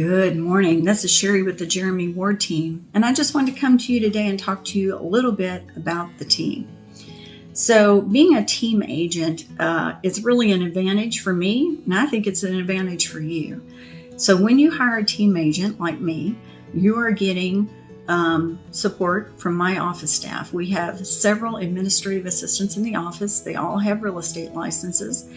Good morning. This is Sherry with the Jeremy Ward team, and I just wanted to come to you today and talk to you a little bit about the team. So, being a team agent uh, is really an advantage for me, and I think it's an advantage for you. So, when you hire a team agent like me, you are getting um, support from my office staff. We have several administrative assistants in the office. They all have real estate licenses,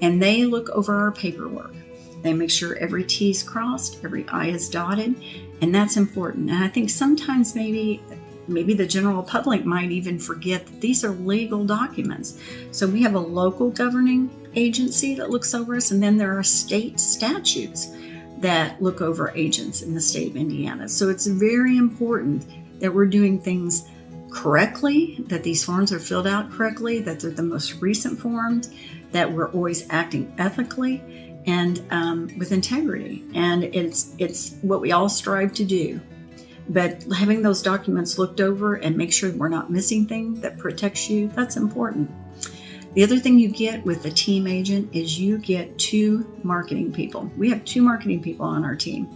and they look over our paperwork. They make sure every T is crossed, every I is dotted, and that's important. And I think sometimes maybe maybe the general public might even forget that these are legal documents. So we have a local governing agency that looks over us, and then there are state statutes that look over agents in the state of Indiana. So it's very important that we're doing things correctly, that these forms are filled out correctly, that they're the most recent forms, that we're always acting ethically and um, with integrity. And it's it's what we all strive to do. But having those documents looked over and make sure we're not missing things that protects you, that's important. The other thing you get with a team agent is you get two marketing people. We have two marketing people on our team,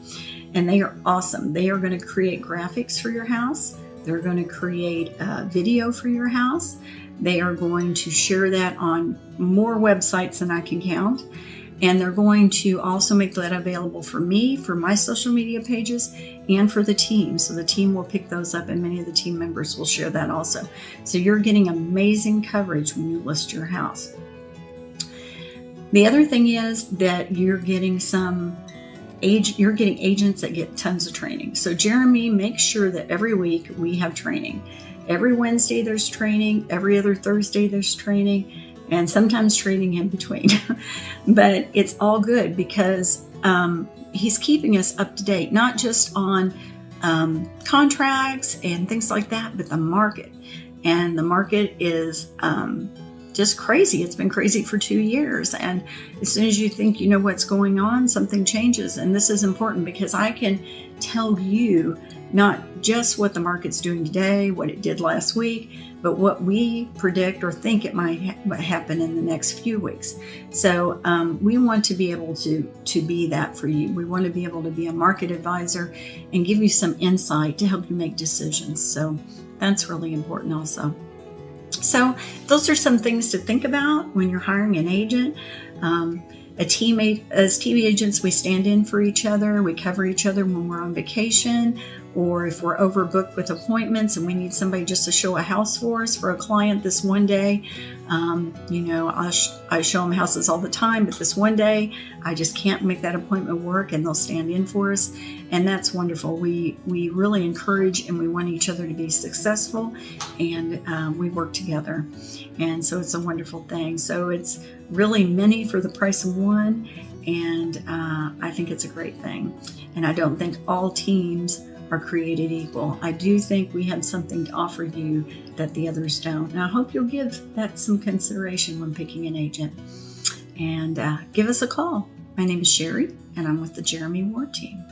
and they are awesome. They are going to create graphics for your house. They're going to create a video for your house. They are going to share that on more websites than I can count. And they're going to also make that available for me, for my social media pages, and for the team. So the team will pick those up, and many of the team members will share that also. So you're getting amazing coverage when you list your house. The other thing is that you're getting some age you're getting agents that get tons of training. So Jeremy makes sure that every week we have training. Every Wednesday there's training, every other Thursday there's training, and sometimes training in between. but it's all good because um, he's keeping us up to date, not just on um, contracts and things like that, but the market. And the market is um, just crazy. It's been crazy for two years. And as soon as you think you know what's going on, something changes. And this is important because I can tell you not just what the market's doing today, what it did last week, but what we predict or think it might ha- happen in the next few weeks. So um, we want to be able to to be that for you. We want to be able to be a market advisor and give you some insight to help you make decisions. So that's really important also. So those are some things to think about when you're hiring an agent. Um, a teammate as TV agents, we stand in for each other. We cover each other when we're on vacation or if we're overbooked with appointments and we need somebody just to show a house for us for a client this one day. Um, you know, I, sh- I show them houses all the time, but this one day I just can't make that appointment work and they'll stand in for us. And that's wonderful. We, we really encourage and we want each other to be successful and um, we work together. And so it's a wonderful thing. So it's really many for the price of one. And uh, I think it's a great thing. And I don't think all teams are created equal. I do think we have something to offer you that the others don't. And I hope you'll give that some consideration when picking an agent. And uh, give us a call. My name is Sherry, and I'm with the Jeremy Ward team.